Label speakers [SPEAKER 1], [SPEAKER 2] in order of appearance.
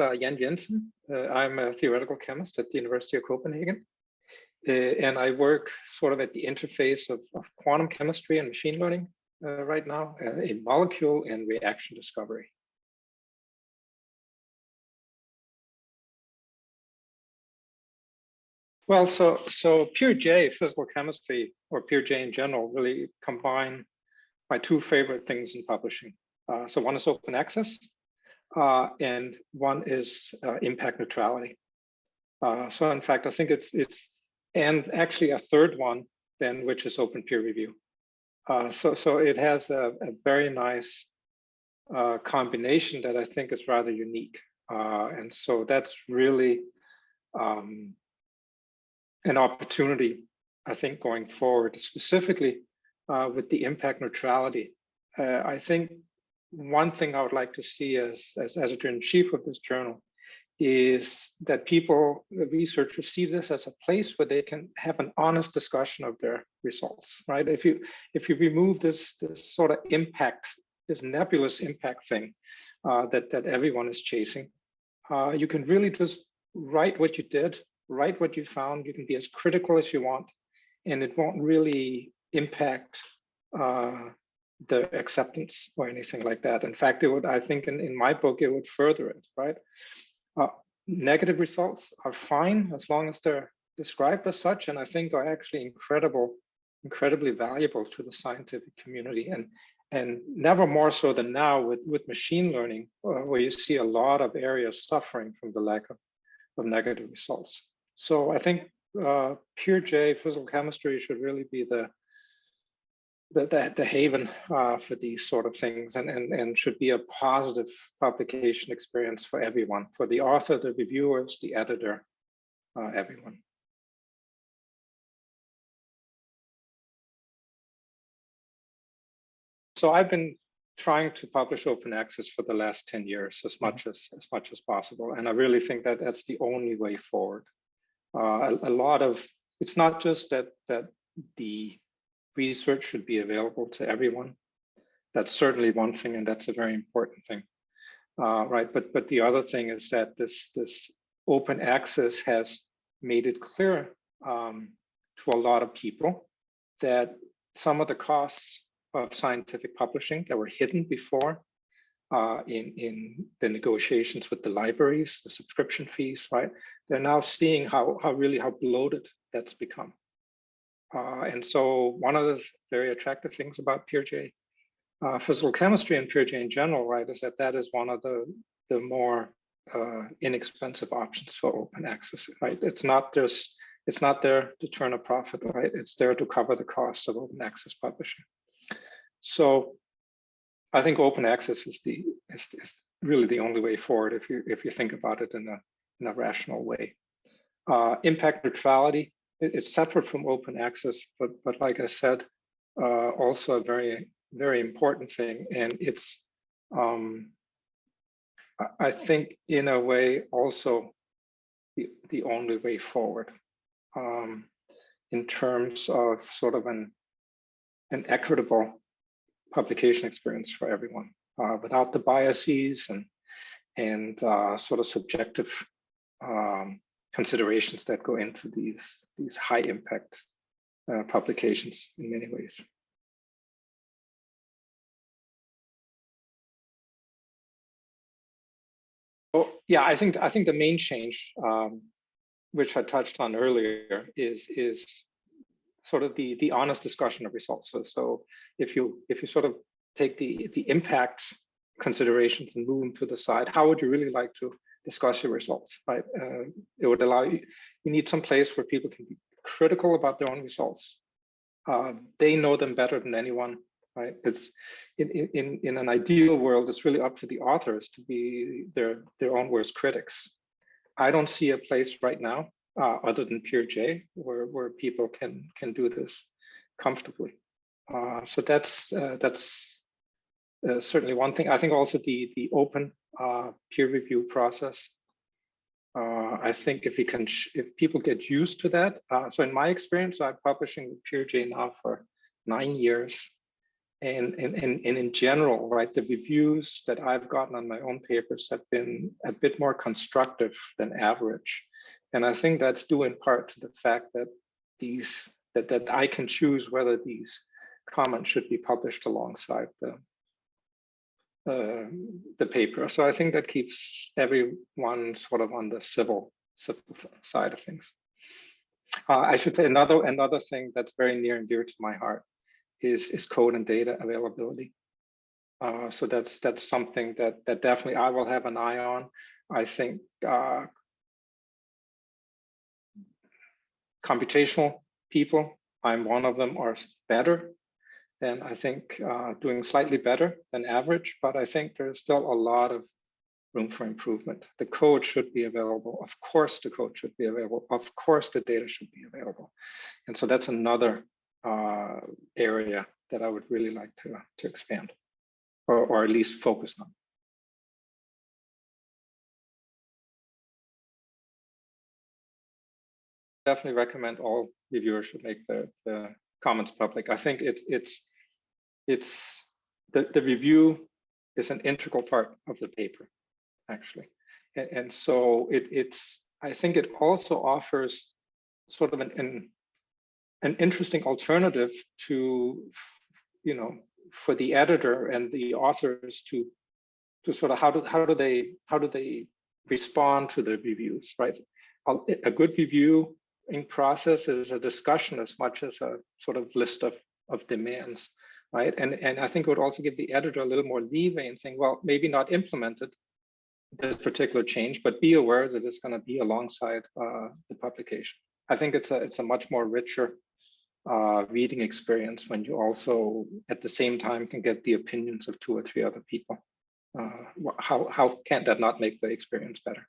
[SPEAKER 1] uh, Jan Jensen. Uh, I'm a theoretical chemist at the University of Copenhagen. Uh, and I work sort of at the interface of, of quantum chemistry and machine learning uh, right now uh, in molecule and reaction discovery. Well, so so PeerJ physical chemistry or PeerJ in general really combine my two favorite things in publishing. So one is open access, uh, and one is uh, impact neutrality. Uh, so in fact, I think it's it's and actually a third one then, which is open peer review. Uh, so so it has a, a very nice uh, combination that I think is rather unique, and so that's really um, an opportunity, I think, going forward, specifically uh, with the impact neutrality. Uh, I think one thing I would like to see as, as editor-in-chief of this journal is that people, the researchers see this as a place where they can have an honest discussion of their results, right? If you if you remove this, this sort of impact, this nebulous impact thing uh, that, that everyone is chasing, uh, you can really just write what you did write what you found. You can be as critical as you want, and it won't really impact uh, the acceptance or anything like that. In fact, it would, I think in, in my book, it would further it, right? Uh, negative results are fine as long as they're described as such, and I think are actually incredible, incredibly valuable to the scientific community. And and never more so than now with, with machine learning, uh, where you see a lot of areas suffering from the lack of, of negative results. So I think uh, PeerJ physical chemistry should really be the the, the, the haven uh, for these sort of things and, and, and should be a positive publication experience for everyone, for the author, the reviewers, the editor, uh, everyone. So I've been trying to publish open access for the last 10 years as much as as much as possible. And I really think that that's the only way forward uh, a, a, lot of it's not just that that the research should be available to everyone that's certainly one thing and that's a very important thing uh, right but but the other thing is that this this open access has made it clear um, to a lot of people that some of the costs of scientific publishing that were hidden before uh, in, in the negotiations with the libraries, the subscription fees, right? They're now seeing how, how really how bloated that's become. Uh, and so one of the very attractive things about PeerJ uh, physical chemistry and PeerJ in general, right, is that that is one of the, the more uh, inexpensive options for open access, right? It's not just, it's not there to turn a profit, right? It's there to cover the costs of open access publishing. So I think open access is the is, is really the only way forward if you if you think about it in a in a rational way. Uh, impact neutrality it, it's separate from open access, but but like I said, uh, also a very very important thing, and it's um, I think in a way also the the only way forward um, in terms of sort of an an equitable publication experience for everyone uh, without the biases and and uh, sort of subjective um, considerations that go into these these high impact uh, publications in many ways. Oh yeah, I think I think the main change, um, which I touched on earlier, is is sort of the the honest discussion of results. So, so if you if you sort of take the the impact considerations and move them to the side, how would you really like to discuss your results? Right, uh, it would allow you. You need some place where people can be critical about their own results. Uh, they know them better than anyone. Right, it's in in in an ideal world, it's really up to the authors to be their their own worst critics. I don't see a place right now uh, other than PeerJ, where, where people can can do this comfortably. Uh, so that's uh, that's uh, certainly one thing. I think also the the open uh, peer review process. Uh, I think if we can, if people get used to that. so in my experience, I'm publishing with J now for nine years, And, and, and, and in general, right, the reviews that I've gotten on my own papers have been a bit more constructive than average. And I think that's due in part to the fact that these that, that I can choose whether these comments should be published alongside the uh, the paper. So I think that keeps everyone sort of on the civil civil side of things. Uh, I should say another another thing that's very near and dear to my heart is is code and data availability. Uh, so that's that's something that that definitely I will have an eye on. I think uh, computational people, I'm one of them, are better than I think uh, doing slightly better than average, but I think there's still a lot of room for improvement. The code should be available. Of course, the code should be available. Of course, the data should be available. And so that's another uh, area that I would really like to, to expand or, or at least focus on. Definitely recommend all reviewers should make the, the comments public. I think it's it's it's the, the review is an integral part of the paper, actually. And, and so it, it's I think it also offers sort of an, an an interesting alternative to you know for the editor and the authors to to sort of how do how do they how do they respond to the reviews right a good review in process is a discussion as much as a sort of list of of demands right and and i think it would also give the editor a little more leeway in saying well maybe not implemented this particular change but be aware that it's going to be alongside uh, the publication i think it's a it's a much more richer uh, reading experience when you also at the same time can get the opinions of two or three other people. Uh, how, how can that not make the experience better?